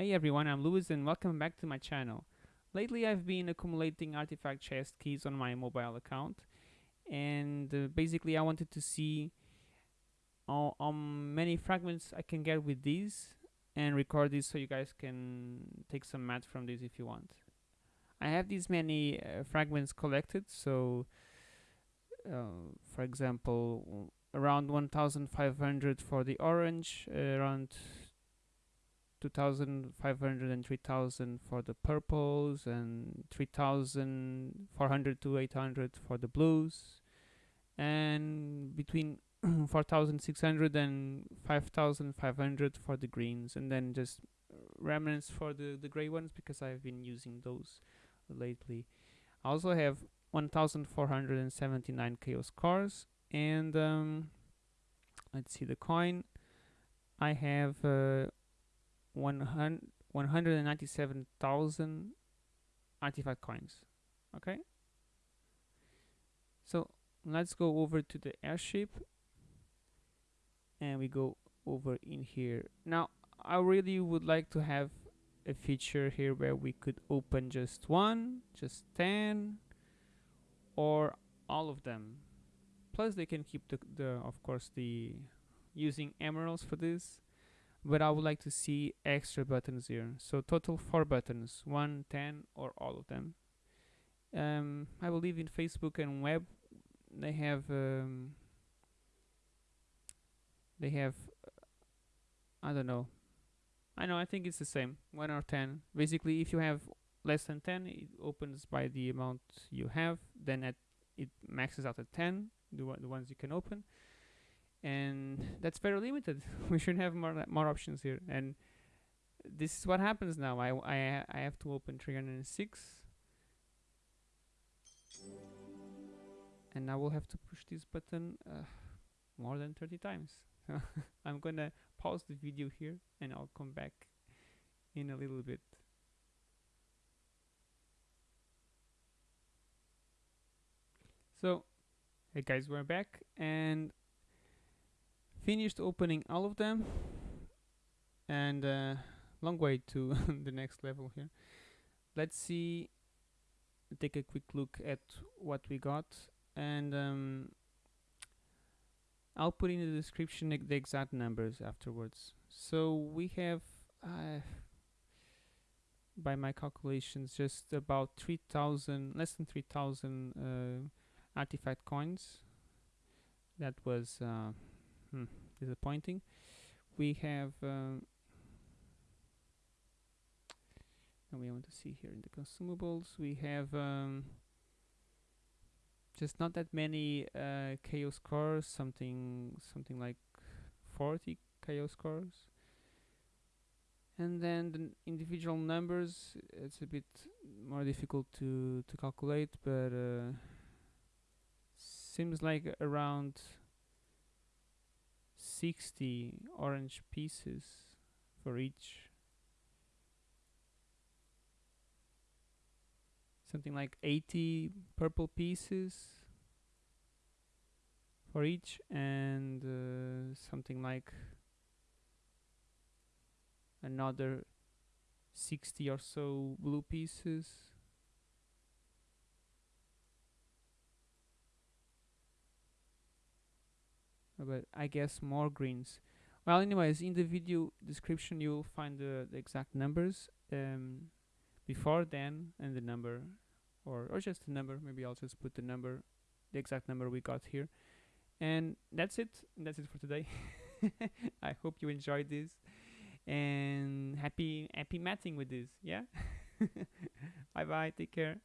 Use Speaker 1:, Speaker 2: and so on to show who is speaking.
Speaker 1: Hey everyone, I'm Louis and welcome back to my channel. Lately I've been accumulating artifact chest keys on my mobile account and uh, basically I wanted to see how, how many fragments I can get with these and record this so you guys can take some math from this if you want. I have these many uh, fragments collected so uh, for example around 1500 for the orange, around 2500 and 3000 for the purples and 3400 to 800 for the blues. And between 4600 and 5500 for the greens. And then just remnants for the the gray ones because I've been using those lately. I also have 1479 chaos cores and um, let's see the coin. I have uh, 197,000 artifact coins okay? So let's go over to the airship and we go over in here. Now I really would like to have a feature here where we could open just one just 10 or all of them. Plus they can keep the, the of course the using emeralds for this but I would like to see extra buttons here. So total four buttons one ten or all of them. Um, I believe in Facebook and web they have um, they have uh, I don't know. I know I think it's the same one or ten. Basically if you have less than 10 it opens by the amount you have then at it maxes out at 10 the, the ones you can open and that's very limited. We should have more more options here. And this is what happens now. I, I, I have to open 306 and I will have to push this button uh, more than 30 times. I'm gonna pause the video here and I'll come back in a little bit. So hey guys we're back and finished opening all of them. And uh, long way to the next level here. Let's see take a quick look at what we got. And um, I'll put in the description the exact numbers afterwards. So we have uh, by my calculations just about 3000 less than 3000 uh, artifact coins. That was uh, hmm, disappointing. We have um, and we want to see here in the consumables we have um, just not that many uh, chaos cores something something like 40 chaos cores and then the individual numbers it's a bit more difficult to to calculate but uh, seems like around 60 orange pieces for each. Something like 80 purple pieces for each and uh, something like another 60 or so blue pieces but I guess more greens. Well anyways in the video description you'll find the, the exact numbers um, before then and the number or, or just the number. Maybe I'll just put the number the exact number we got here. And that's it. That's it for today. I hope you enjoyed this. And happy happy matting with this. Yeah? Bye bye take care